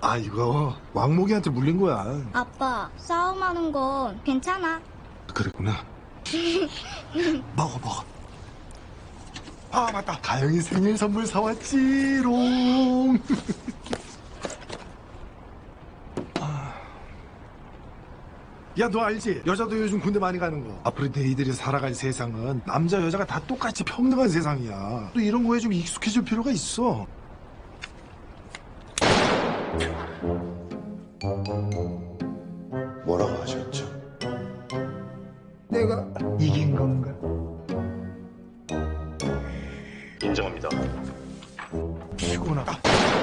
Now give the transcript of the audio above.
아 이거 왕목이한테 물린 거야. 아빠, 싸움하는 건 괜찮아. 그랬구나. 먹어 먹어. 아 맞다. 가영이 생일 선물 사왔지롱. 야 너 알지? 여자도 요즘 군대 많이 가는 거. 앞으로 너희들이 살아갈 세상은 남자 여자가 다 똑같이 평등한 세상이야. 또 이런 거에 좀 익숙해질 필요가 있어 뭐라고 하셨죠? 내가 이긴 건가? 인정합니다. 피곤하다